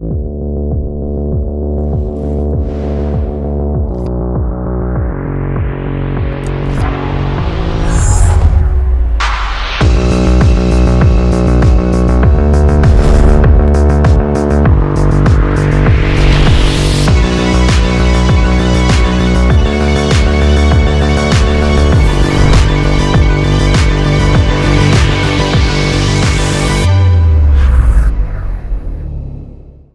you.